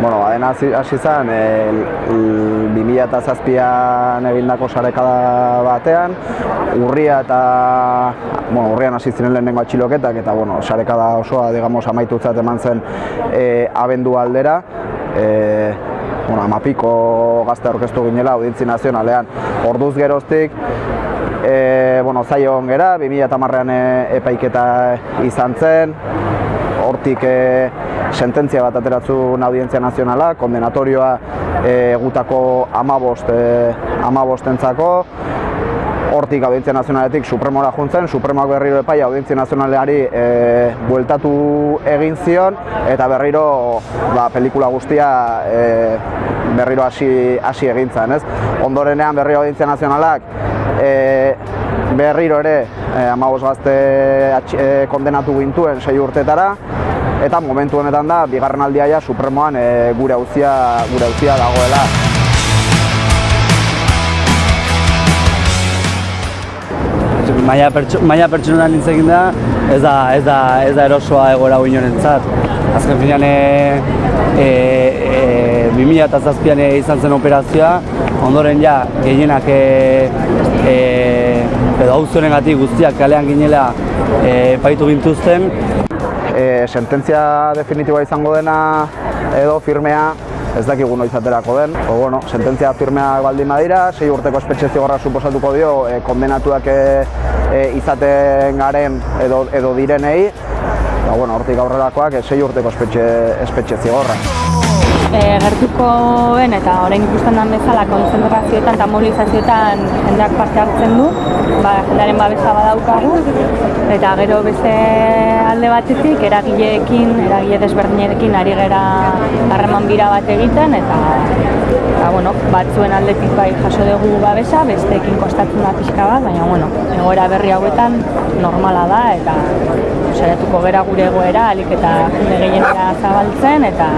Bueno, baden hasi hasi zen, e, 2007an egindako sarekada batean, urria eta, bueno, urrian hasi ziren lehenengo atxiloketak, eta, bueno, sarekada osoa, digamos, amaitutzat eman zen e, abendu aldera, e, bueno, amapiko gazte aurkeztu ginela audientzi nazionalean. Orduz geroztik, e, bueno, zaio gera, 2008an e, epaiketa izan zen, hortik e, sententzia bat ateratzun audientzia nazionala, kondenatorioa e, gutako amabost, e, amabostentzako, hortik audientzia nazionaletik Supremora juntzen, Supremoak berriro epaia audientzia nazionaleari e, bueltatu egin zion, eta berriro ba, pelikula guztia e, berriro hasi hasi egin zen, ez? Ondorenean berriro audientzia nazionalak berriro ere e, amabos gazte e, kondenatu gintuen sei urtetara, eta momentu honetan da, bigarren aldia ja, Supremoan e, gure auzia gure auzia dagoela. maila pertso, maila pertsonal hitz egin da, ez da, ez da, ez da erosoa egoera guinorentzat. Azken finean, e, e, e, 2007an izan zen operazioa, ondoren ja, gehienak e, e, edo hau guztiak kalean ginela e, paitu gintuzten. E, sententzia definitiboa izango dena edo firmea ez dakigu noiz aterako den. O, bueno, sententzia firmea baldin badira, sei urteko espetxe zigorra suposatuko dio e, kondenatuak e, e, izaten garen edo, edo direnei, ba, bueno, hortik aurrerakoak sei urteko espetxe, espetxe zigorra. E, gertukoen eta orain ikusten den bezala konzentrazioetan eta mobilizazioetan jendeak parte hartzen du, ba, jendearen babesa badaukagu, eta gero beste alde batetik eragileekin, eragile desberdinekin ari gera harreman bira bat egiten, eta ba, bueno, batzuen aldetik bai jaso dugu babesa, besteekin kostatzen da pixka bat, baina bueno, egoera berri hauetan normala da, eta saiatuko gera gure egoera, alik eta jende zabaltzen, eta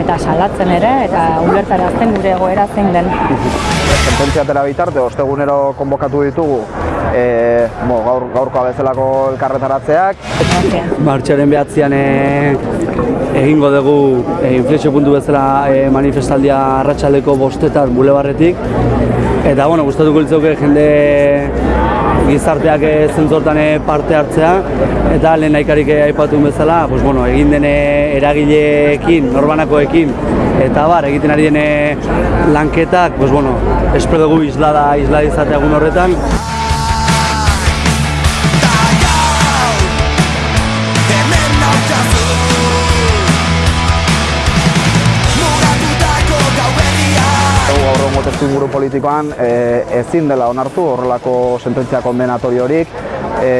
eta salatzen ere eta ulertarazten gure egoera zein den. Sententzia tera bitarte, ostegunero konbokatu ditugu e, bo, gaur, gaurkoa bezalako elkarretaratzeak. Martxaren behatzean e, egingo dugu e, inflexio puntu bezala e, manifestaldia arratsaldeko bostetan bulebarretik. Eta, bueno, gustatuko litzauke jende gizarteak zentzortan parte hartzea eta lehen naikarik aipatu bezala, pues, bueno, egin dene eragileekin, norbanakoekin eta bar, egiten ari dene lanketak, pues, bueno, espero dugu islada, islada izatea egun horretan. Testu inguru politikoan e, ezin dela onartu horrelako sententzia kondenatoriorik, e,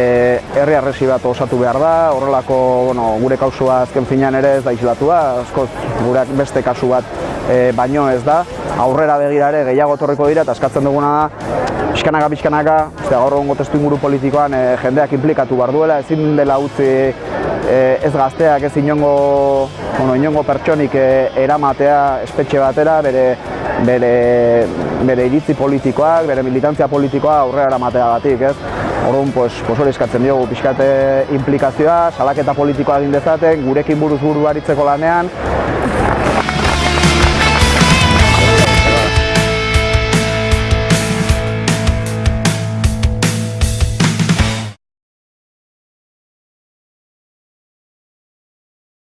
herri arresi bat osatu behar da, horrelako bueno, gure kausua azken finean ere ez da islatua, askoz gure beste kasu bat e, baino ez da, aurrera begira ere gehiago torriko dira eta eskatzen duguna da pixkanaka, pixkanaka, gaur egongo testu inguru politikoan e, jendeak implikatu behar duela, ezin dela utzi ez gazteak ez inongo, bueno, inongo pertsonik e, eramatea espetxe batera, bere bere, bere iritzi politikoak, bere militantzia politikoa aurrera eramatea batik, ez? Orduan, pues, pues hori eskatzen diogu pixkate implikazioa, salaketa politikoa egin dezaten, gurekin buruz buru baritzeko lanean,